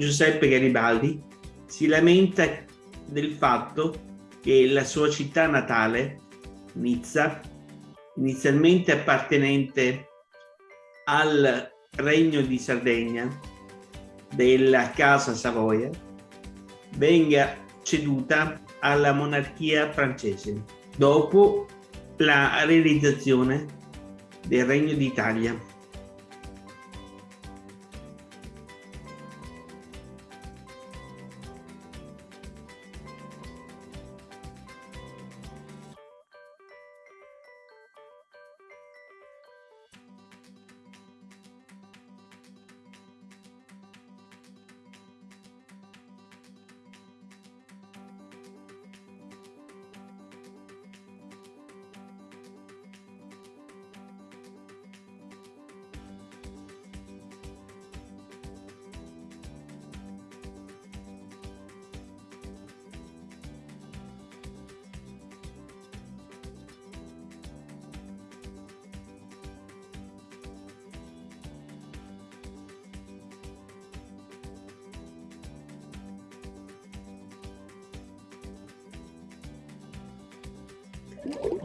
Giuseppe Garibaldi si lamenta del fatto che la sua città natale, Nizza, inizialmente appartenente al Regno di Sardegna della Casa Savoia, venga ceduta alla monarchia francese dopo la realizzazione del Regno d'Italia.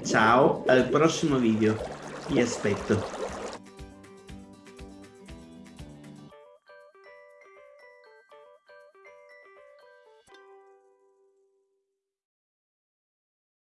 Ciao, al prossimo video. Vi aspetto.